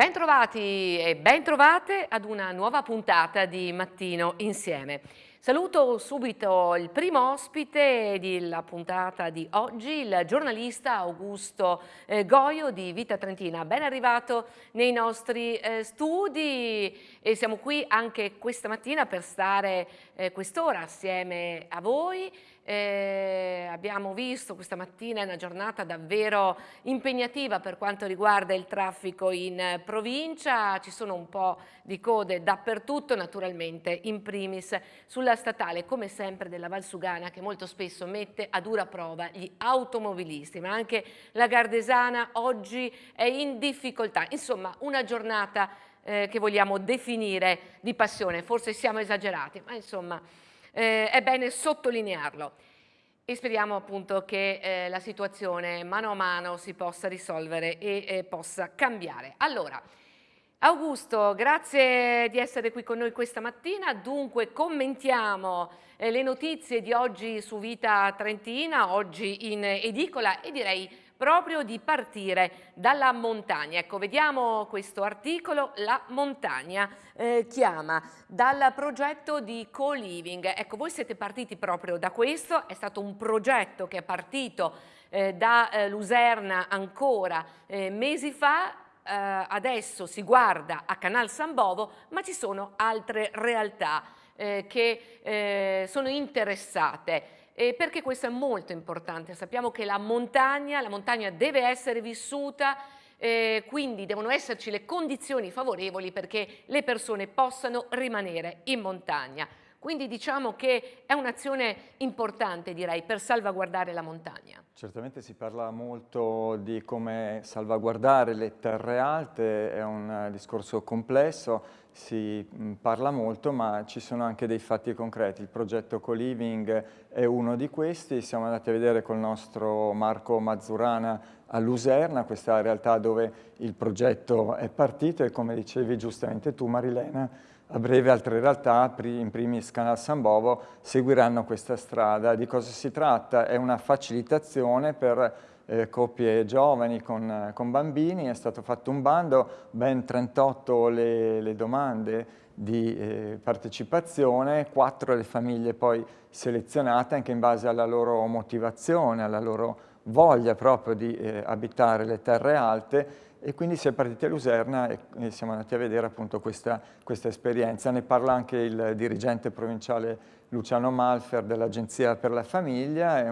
Bentrovati e bentrovate ad una nuova puntata di Mattino Insieme. Saluto subito il primo ospite della puntata di oggi, il giornalista Augusto eh, Goio di Vita Trentina. Ben arrivato nei nostri eh, studi e siamo qui anche questa mattina per stare eh, quest'ora assieme a voi eh, abbiamo visto questa mattina una giornata davvero impegnativa per quanto riguarda il traffico in provincia, ci sono un po' di code dappertutto, naturalmente in primis sulla statale come sempre della Valsugana che molto spesso mette a dura prova gli automobilisti, ma anche la Gardesana oggi è in difficoltà, insomma una giornata eh, che vogliamo definire di passione, forse siamo esagerati, ma insomma eh, è bene sottolinearlo e speriamo appunto che eh, la situazione mano a mano si possa risolvere e eh, possa cambiare. Allora, Augusto, grazie di essere qui con noi questa mattina. Dunque commentiamo eh, le notizie di oggi su Vita Trentina, oggi in edicola e direi proprio di partire dalla montagna. Ecco, vediamo questo articolo, La montagna eh, chiama, dal progetto di co-living. Ecco, voi siete partiti proprio da questo, è stato un progetto che è partito eh, da eh, Luserna ancora eh, mesi fa, eh, adesso si guarda a Canal San Bovo, ma ci sono altre realtà eh, che sono interessate eh, perché questo è molto importante. Sappiamo che la montagna, la montagna deve essere vissuta, eh, quindi devono esserci le condizioni favorevoli perché le persone possano rimanere in montagna. Quindi diciamo che è un'azione importante, direi, per salvaguardare la montagna. Certamente si parla molto di come salvaguardare le terre alte, è un discorso complesso, si parla molto, ma ci sono anche dei fatti concreti. Il progetto Co-Living è uno di questi, siamo andati a vedere col nostro Marco Mazzurana a Luserna, questa realtà dove il progetto è partito e come dicevi giustamente tu Marilena, a breve altre realtà, in primis Canal San Bovo, seguiranno questa strada. Di cosa si tratta? È una facilitazione per eh, coppie giovani con, con, bambini, è stato fatto un bando, ben 38 le, le domande di eh, partecipazione, 4 le famiglie poi selezionate anche in base alla loro motivazione, alla loro voglia proprio di eh, abitare le terre alte e quindi si è partiti a Luserna e, siamo andati a vedere appunto questa, questa, esperienza. Ne parla anche il dirigente provinciale Luciano Malfer dell'Agenzia per la Famiglia, è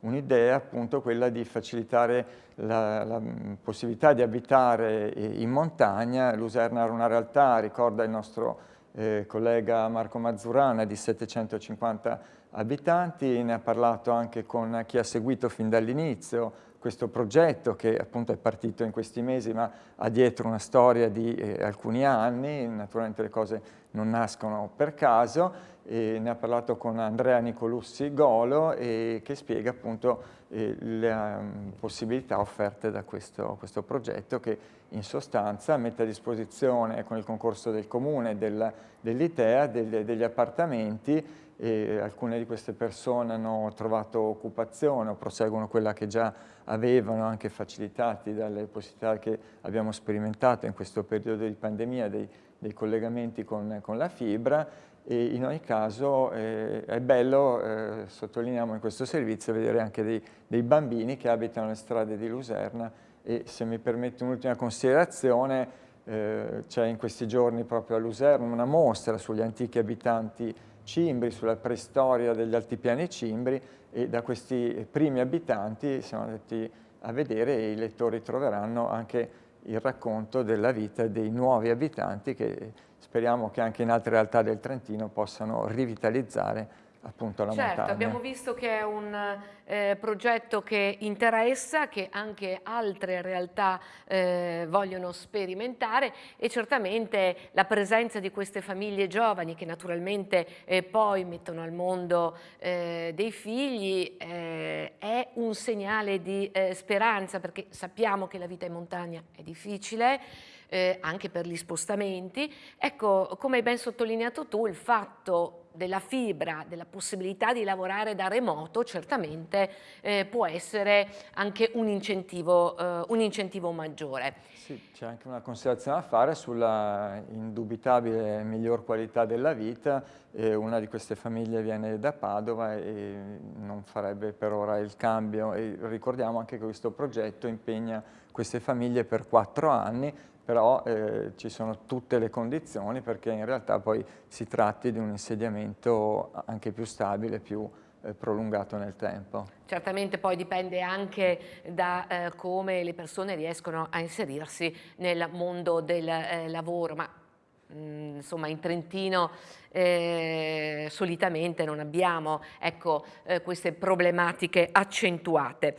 un'idea un appunto quella di facilitare la, la, possibilità di abitare in montagna. Luserna era una realtà, ricorda il nostro eh, collega Marco Mazzurana, di 750 abitanti, ne ha parlato anche con chi ha seguito fin dall'inizio, questo progetto che appunto è partito in questi mesi ma ha dietro una storia di eh, alcuni anni, naturalmente le cose non nascono per caso, e ne ha parlato con Andrea Nicolussi Golo e che spiega appunto eh, le um, possibilità offerte da questo, questo, progetto che in sostanza mette a disposizione con il concorso del comune dell'ITEA degli, degli appartamenti e alcune di queste persone hanno trovato occupazione o proseguono quella che già avevano, anche facilitati dalle possibilità che abbiamo sperimentato in questo periodo di pandemia dei, dei collegamenti con, con, la fibra. E in ogni caso eh, è bello, eh, sottolineiamo in questo servizio, vedere anche dei, dei bambini che abitano le strade di Luserna e se mi permette un'ultima considerazione, eh, c'è in questi giorni proprio a Luserna una mostra sugli antichi abitanti cimbri, sulla preistoria degli altipiani cimbri e da questi primi abitanti siamo andati a vedere e i lettori troveranno anche il racconto della vita dei nuovi abitanti che speriamo che anche in altre realtà del Trentino possano rivitalizzare appunto la certo, montagna. abbiamo visto che è un eh, progetto che interessa, che anche altre realtà eh, vogliono sperimentare e certamente la presenza di queste famiglie giovani che naturalmente eh, poi mettono al mondo eh, dei figli eh, è un segnale di eh, speranza perché sappiamo che la vita in montagna è difficile, eh, anche per gli spostamenti. Ecco, come hai ben sottolineato tu, il fatto della fibra, della possibilità di lavorare da remoto, certamente eh, può essere anche un incentivo, eh, un incentivo maggiore. Sì, c'è anche una considerazione da fare sulla indubitabile miglior qualità della vita. Eh, una di queste famiglie viene da Padova e non farebbe per ora il cambio. E ricordiamo anche che questo progetto impegna queste famiglie per quattro anni però eh, ci sono tutte le condizioni perché in realtà poi si tratti di un insediamento anche più stabile, più eh, prolungato nel tempo. Certamente poi dipende anche da eh, come le persone riescono a inserirsi nel mondo del eh, lavoro, ma mm, insomma in Trentino eh, solitamente non abbiamo ecco, eh, queste problematiche accentuate.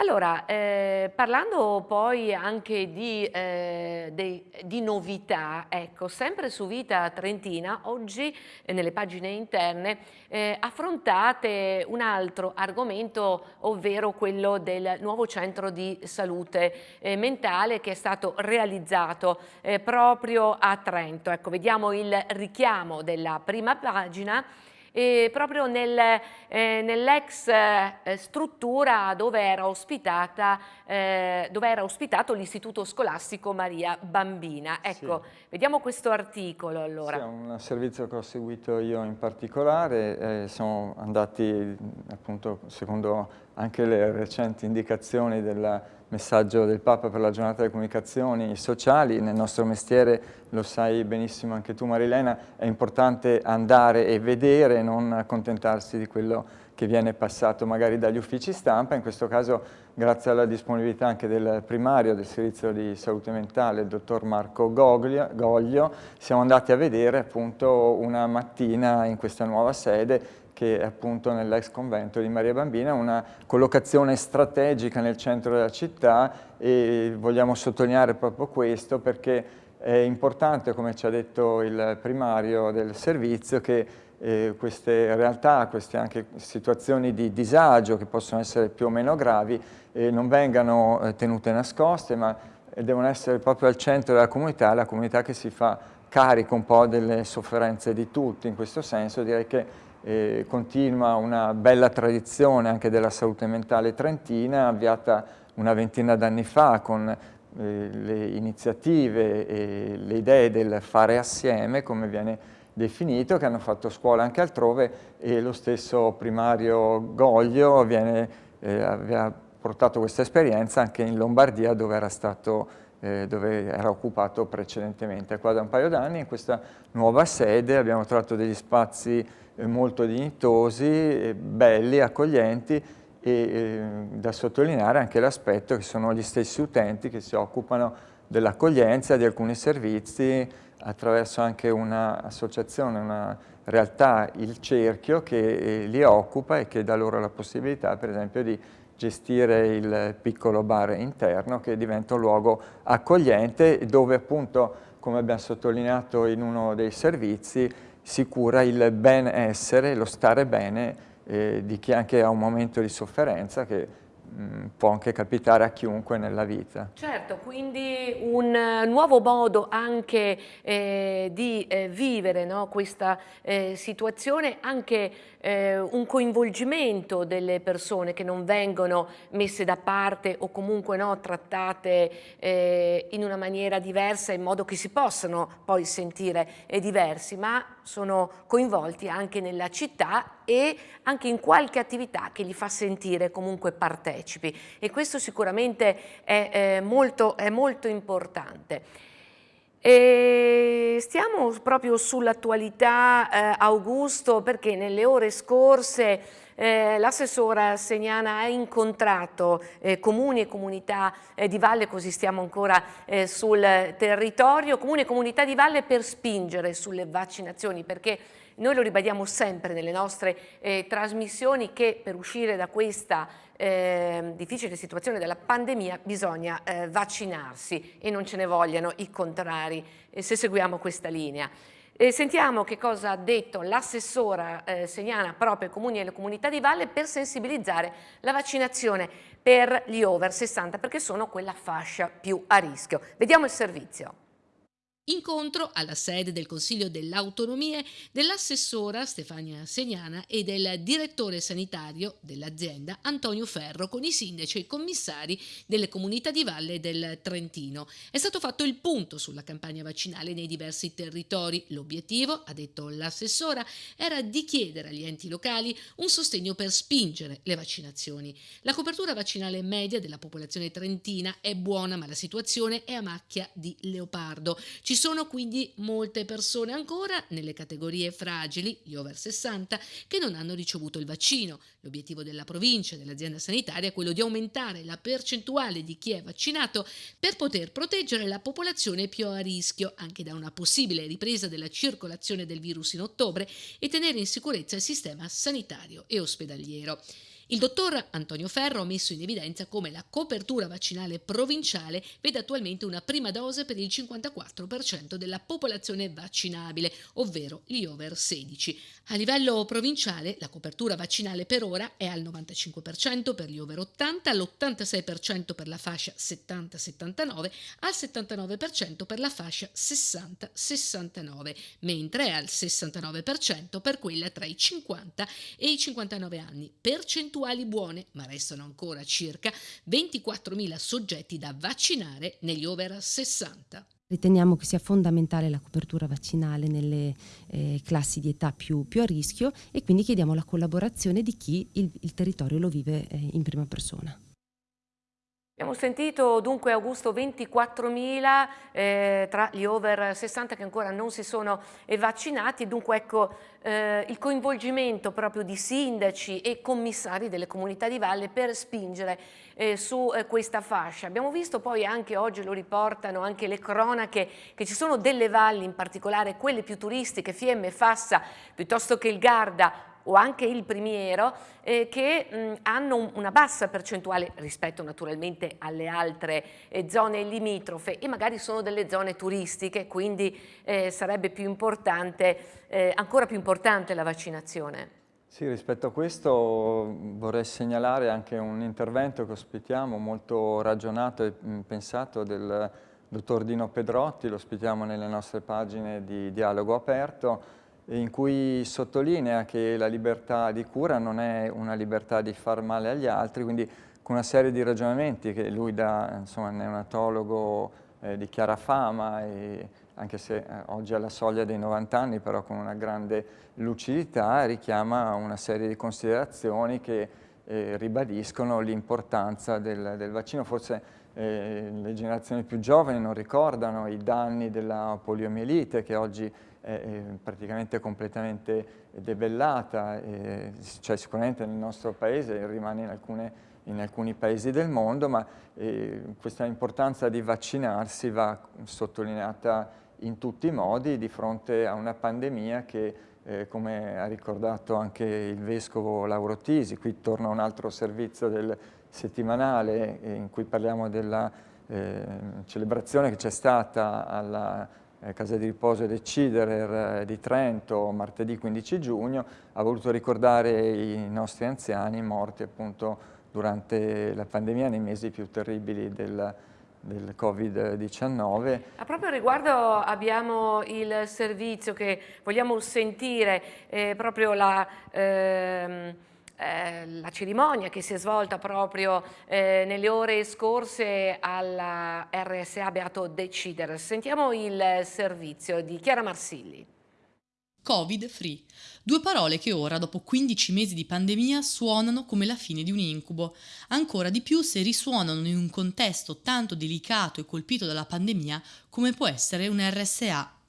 Allora, eh, parlando poi anche di, eh, dei, di, novità, ecco, sempre su Vita Trentina, oggi eh, nelle pagine interne eh, affrontate un altro argomento, ovvero quello del nuovo centro di salute eh, mentale che è stato realizzato eh, proprio a Trento. Ecco, vediamo il richiamo della prima pagina e proprio nel, eh, nell'ex eh, struttura dove era, ospitata, eh, dove era ospitato l'istituto scolastico Maria Bambina. Ecco, sì. vediamo questo articolo allora. Sì, è un servizio che ho seguito io in particolare, eh, siamo andati appunto secondo anche le recenti indicazioni del messaggio del Papa per la giornata delle comunicazioni sociali, nel nostro mestiere, lo sai benissimo anche tu Marilena, è importante andare e vedere, non accontentarsi di quello che viene passato magari dagli uffici stampa, in questo caso grazie alla disponibilità anche del primario del servizio di salute mentale, il dottor Marco Goglio, siamo andati a vedere appunto una mattina in questa nuova sede che è appunto nell'ex convento di Maria Bambina, una collocazione strategica nel centro della città e vogliamo sottolineare proprio questo perché è importante, come ci ha detto il primario del servizio, che eh, queste realtà, queste anche situazioni di disagio che possono essere più o meno gravi, eh, non vengano eh, tenute nascoste, ma devono essere proprio al centro della comunità, la comunità che si fa carico un po' delle sofferenze di tutti. In questo senso direi che eh, continua una bella tradizione anche della salute mentale trentina, avviata una ventina d'anni fa con eh, le iniziative e le idee del fare assieme, come viene definito, che hanno fatto scuola anche altrove e lo stesso primario Goglio viene, eh, aveva portato questa esperienza anche in Lombardia dove era stato eh, dove era occupato precedentemente. Qua da un paio d'anni in questa nuova sede abbiamo trovato degli spazi molto dignitosi, eh, belli, accoglienti e eh, da sottolineare anche l'aspetto che sono gli stessi utenti che si occupano dell'accoglienza di alcuni servizi attraverso anche un'associazione, una realtà, il cerchio, che li occupa e che dà loro la possibilità per esempio di gestire il piccolo bar interno che diventa un luogo accogliente dove appunto, come abbiamo sottolineato in uno dei servizi, si cura il benessere, lo stare bene eh, di chi anche ha un momento di sofferenza che può anche capitare a chiunque nella vita. Certo, quindi un eh, nuovo modo anche eh, di eh, vivere no, questa eh, situazione, anche eh, un coinvolgimento delle persone che non vengono messe da parte o comunque no, trattate eh, in una maniera diversa in modo che si possano poi sentire diversi, ma sono coinvolti anche nella città e anche in qualche attività che li fa sentire comunque partecipi e questo sicuramente è, è, molto, è molto importante. E stiamo proprio sull'attualità eh, Augusto perché nelle ore scorse eh, l'assessora Segnana ha incontrato eh, comuni e comunità eh, di valle, così stiamo ancora eh, sul territorio, comuni e comunità di valle per spingere sulle vaccinazioni perché noi lo ribadiamo sempre nelle nostre eh, trasmissioni che per uscire da questa eh, difficile situazione della pandemia bisogna eh, vaccinarsi e non ce ne vogliano i contrari eh, se seguiamo questa linea. E sentiamo che cosa ha detto l'assessora eh, Segnana proprio ai comuni e alle comunità di valle per sensibilizzare la vaccinazione per gli over 60 perché sono quella fascia più a rischio. Vediamo il servizio. Incontro alla sede del Consiglio delle Autonomie dell'assessora Stefania Segnana e del direttore sanitario dell'azienda Antonio Ferro con i sindaci e i commissari delle comunità di valle del Trentino. È stato fatto il punto sulla campagna vaccinale nei diversi territori. L'obiettivo, ha detto l'assessora, era di chiedere agli enti locali un sostegno per spingere le vaccinazioni. La copertura vaccinale media della popolazione trentina è buona ma la situazione è a macchia di leopardo. Ci sono quindi molte persone ancora nelle categorie fragili, gli over 60, che non hanno ricevuto il vaccino. L'obiettivo della provincia e dell'azienda sanitaria è quello di aumentare la percentuale di chi è vaccinato per poter proteggere la popolazione più a rischio anche da una possibile ripresa della circolazione del virus in ottobre e tenere in sicurezza il sistema sanitario e ospedaliero. Il dottor Antonio Ferro ha messo in evidenza come la copertura vaccinale provinciale vede attualmente una prima dose per il 54% della popolazione vaccinabile, ovvero gli over 16. A livello provinciale la copertura vaccinale per ora è al 95% per gli over 80, all'86% per la fascia 70-79, al 79% per la fascia 60-69, mentre è al 69% per quella tra i 50 e i 59 anni, percentuale percentuali buone, ma restano ancora circa 24.000 soggetti da vaccinare negli over 60. Riteniamo che sia fondamentale la copertura vaccinale nelle eh, classi di età più, più, a rischio e quindi chiediamo la collaborazione di chi il, il territorio lo vive eh, in prima persona. Abbiamo sentito dunque Augusto 24.000 eh, tra gli over 60 che ancora non si sono vaccinati, dunque ecco eh, il coinvolgimento proprio di sindaci e commissari delle comunità di valle per spingere eh, su eh, questa fascia. Abbiamo visto poi anche oggi, lo riportano anche le cronache, che ci sono delle valli, in particolare quelle più turistiche, Fiemme, Fassa, piuttosto che il Garda, o anche il primiero eh, che mh, hanno una bassa percentuale rispetto naturalmente alle altre eh, zone limitrofe e magari sono delle zone turistiche quindi eh, sarebbe più eh, ancora più importante la vaccinazione. Sì, rispetto a questo vorrei segnalare anche un intervento che ospitiamo molto ragionato e pensato del dottor Dino Pedrotti, lo ospitiamo nelle nostre pagine di dialogo aperto, in cui sottolinea che la libertà di cura non è una libertà di far male agli altri, quindi con una serie di ragionamenti che lui da insomma, neonatologo eh, di chiara fama, anche se eh, oggi ha la soglia dei 90 anni, però con una grande lucidità, richiama una serie di considerazioni che eh, ribadiscono l'importanza del, del, vaccino. Forse eh, le generazioni più giovani non ricordano i danni della poliomielite che oggi è praticamente completamente debellata, cioè sicuramente nel nostro paese rimane in, alcune, in alcuni paesi del mondo, ma questa importanza di vaccinarsi va sottolineata in tutti i modi di fronte a una pandemia che eh, come ha ricordato anche il Vescovo Lauro Tisi, qui torna un altro servizio del settimanale eh, in cui parliamo della eh, celebrazione che c'è stata alla eh, casa di riposo del Ciderer eh, di Trento martedì 15 giugno, ha voluto ricordare i nostri anziani morti appunto durante la pandemia nei mesi più terribili del, del Covid-19. A proprio riguardo abbiamo il servizio che vogliamo sentire, eh, proprio la... Ehm eh, la cerimonia che si è svolta proprio eh, nelle ore scorse alla RSA Beato Decider. Sentiamo il servizio di Chiara Marsilli. Covid free. Due parole che ora, dopo 15 mesi di pandemia, suonano come la fine di un incubo. Ancora di più se risuonano in un contesto tanto delicato e colpito dalla pandemia come può essere un RSA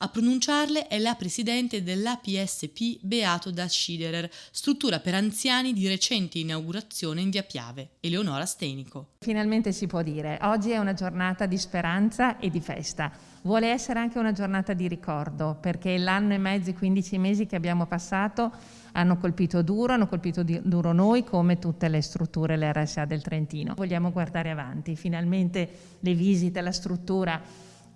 a pronunciarle è la presidente dell'APSP Beato da Schiederer, struttura per anziani di recente inaugurazione in via Piave, Eleonora Stenico. Finalmente si può dire, oggi è una giornata di speranza e di festa. Vuole essere anche una giornata di ricordo, perché l'anno e mezzo, i 15 mesi che abbiamo passato hanno colpito duro, hanno colpito duro noi come tutte le strutture, le RSA del Trentino. Vogliamo guardare avanti, finalmente le visite alla struttura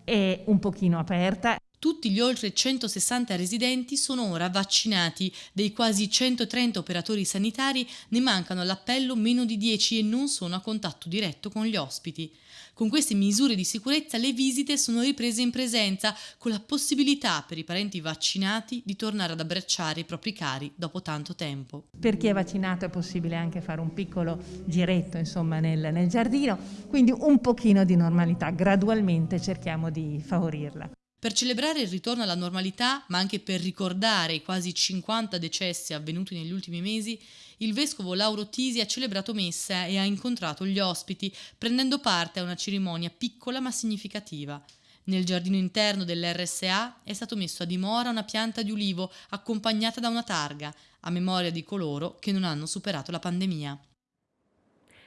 è un pochino aperta. Tutti gli oltre 160 residenti sono ora vaccinati. Dei quasi 130 operatori sanitari ne mancano all'appello meno di 10 e non sono a contatto diretto con gli ospiti. Con queste misure di sicurezza le visite sono riprese in presenza, con la possibilità per i parenti vaccinati di tornare ad abbracciare i propri cari dopo tanto tempo. Per chi è vaccinato è possibile anche fare un piccolo giretto insomma, nel, nel giardino, quindi un pochino di normalità, gradualmente cerchiamo di favorirla. Per celebrare il ritorno alla normalità, ma anche per ricordare i quasi 50 decessi avvenuti negli ultimi mesi, il vescovo Lauro Tisi ha celebrato messa e ha incontrato gli ospiti, prendendo parte a una cerimonia piccola ma significativa. Nel giardino interno dell'RSA è stato messo a dimora una pianta di ulivo accompagnata da una targa, a memoria di coloro che non hanno superato la pandemia.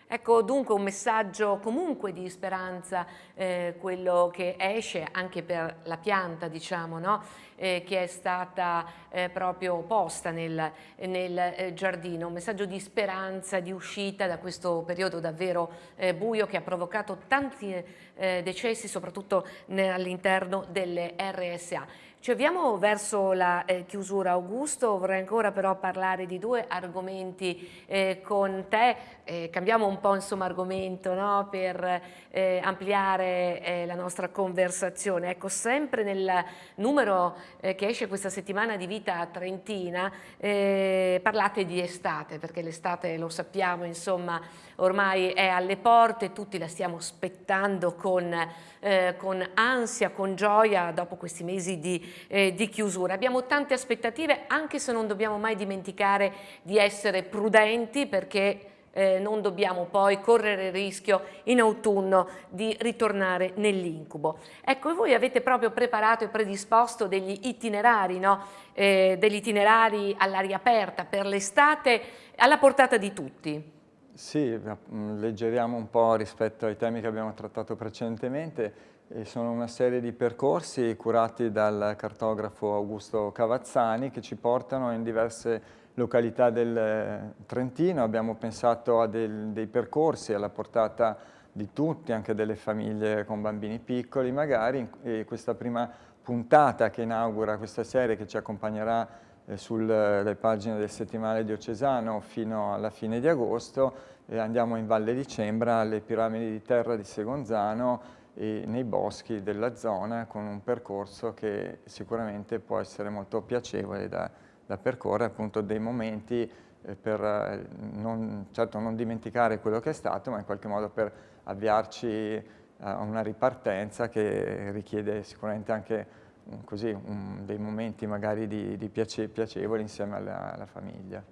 Ecco dunque un messaggio comunque di speranza, eh, quello che esce anche per la pianta diciamo, no? eh, che è stata eh, proprio posta nel, nel eh, giardino, un messaggio di speranza, di uscita da questo periodo davvero eh, buio che ha provocato tanti eh, decessi soprattutto all'interno delle RSA. Ci avviamo verso la eh, chiusura Augusto, vorrei ancora però parlare di due argomenti eh, con te, eh, cambiamo un po' insomma argomento no? per eh, ampliare eh, la nostra conversazione. Ecco, sempre nel numero eh, che esce questa settimana di Vita Trentina parlate di estate, perché l'estate lo sappiamo insomma ormai è alle porte, tutti la stiamo aspettando con, con ansia, con gioia dopo questi mesi di, eh, di, chiusura. Abbiamo tante aspettative anche se non dobbiamo mai dimenticare di essere prudenti perché eh, non dobbiamo poi correre il rischio in autunno di ritornare nell'incubo. Ecco, voi avete proprio preparato e predisposto degli itinerari, no? eh, degli itinerari all'aria aperta per l'estate alla portata di tutti. Sì, mm, leggeriamo un po' rispetto ai temi che abbiamo trattato precedentemente. E sono una serie di percorsi curati dal cartografo Augusto Cavazzani che ci portano in diverse località del eh, Trentino. Abbiamo pensato a del, dei percorsi alla portata di tutti, anche delle famiglie con bambini piccoli magari. E questa prima puntata che inaugura questa serie che ci accompagnerà eh, sulle pagine del settimanale diocesano fino alla fine di agosto e andiamo in Valle di Cembra alle piramidi di terra di Segonzano nei boschi della zona con un percorso che sicuramente può essere molto piacevole da, da percorrere, appunto dei momenti eh, per eh, non, certo non dimenticare quello che è stato, ma in qualche modo per avviarci a una ripartenza che richiede sicuramente anche così, un, dei momenti magari di, di piace, piacevoli insieme alla, alla famiglia.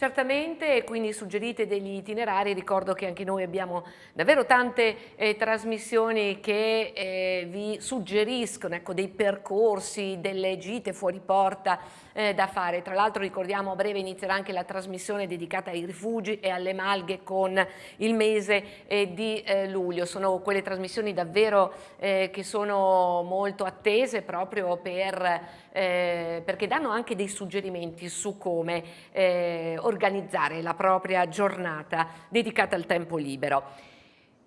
Certamente, quindi suggerite degli itinerari, ricordo che anche noi abbiamo davvero tante eh, trasmissioni che eh, vi suggeriscono ecco, dei percorsi, delle gite fuori porta eh, da fare. Tra l'altro ricordiamo a breve inizierà anche la trasmissione dedicata ai rifugi e alle malghe con il mese eh, di eh, luglio. Sono quelle trasmissioni davvero eh, che sono molto attese proprio per, eh, perché danno anche dei suggerimenti su come eh, organizzare la propria giornata dedicata al tempo libero.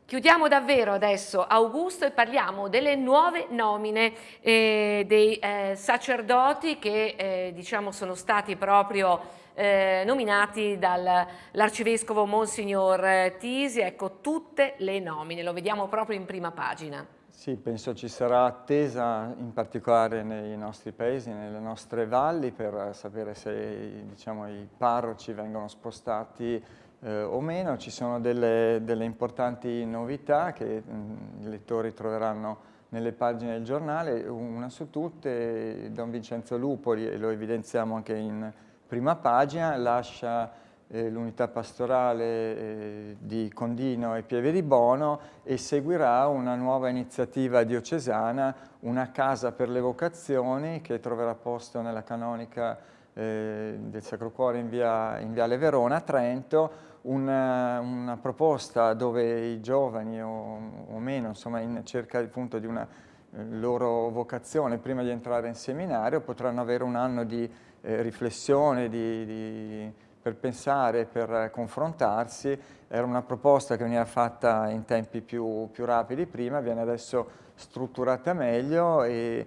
Chiudiamo davvero adesso Augusto e parliamo delle nuove nomine eh, dei eh, sacerdoti che eh, diciamo sono stati proprio eh, nominati dall'arcivescovo Monsignor Tisi, ecco tutte le nomine, lo vediamo proprio in prima pagina. Sì, penso ci sarà attesa in particolare nei nostri paesi, nelle nostre valli per sapere se diciamo, i parroci vengono spostati eh, o meno. Ci sono delle, delle importanti novità che mh, mm, i lettori troveranno nelle pagine del giornale, una su tutte, Don Vincenzo Lupoli, e lo evidenziamo anche in prima pagina, lascia eh, l'unità pastorale eh, di Condino e Pieve di Bono e seguirà una nuova iniziativa diocesana, una casa per le vocazioni che troverà posto nella canonica eh, del Sacro Cuore in, via, in Viale Verona a Trento, una, una, proposta dove i giovani o, o meno, insomma in cerca appunto di una eh, loro vocazione prima di entrare in seminario potranno avere un anno di eh, riflessione, di, di, per pensare, per confrontarsi. Era una proposta che veniva fatta in tempi più, più rapidi prima, viene adesso strutturata meglio e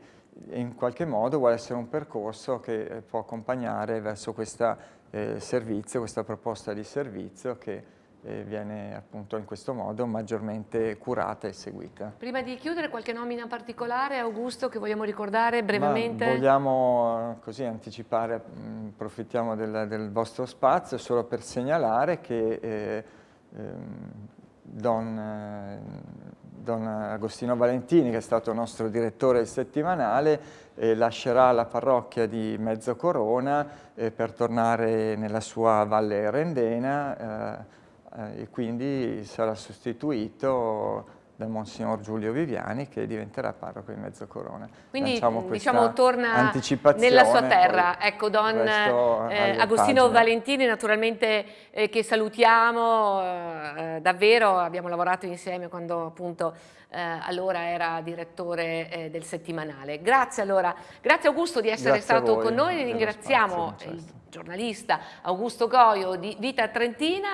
in qualche modo vuole essere un percorso che può accompagnare verso questo eh, servizio, questa proposta di servizio che eh, viene appunto in questo modo maggiormente curata e seguita. Prima di chiudere qualche nomina particolare, Augusto, che vogliamo ricordare brevemente? Ma vogliamo eh, così anticipare, mm, approfittiamo del, del, vostro spazio solo per segnalare che eh, ehm, Don, eh, Don, Agostino Valentini, che è stato nostro direttore settimanale, eh, lascerà la parrocchia di Mezzocorona eh, per tornare nella sua Valle Rendena eh, e quindi sarà sostituito da Monsignor Giulio Viviani che diventerà parroco di Mezzocorona. Quindi diciamo torna nella sua terra, ecco Don eh, Agostino pagine. Valentini naturalmente eh, che salutiamo, eh, davvero abbiamo lavorato insieme quando appunto eh, allora era direttore eh, del settimanale. Grazie allora, grazie Augusto di essere grazie stato con noi, ringraziamo spazio, certo. il giornalista Augusto Goio di Vita Trentina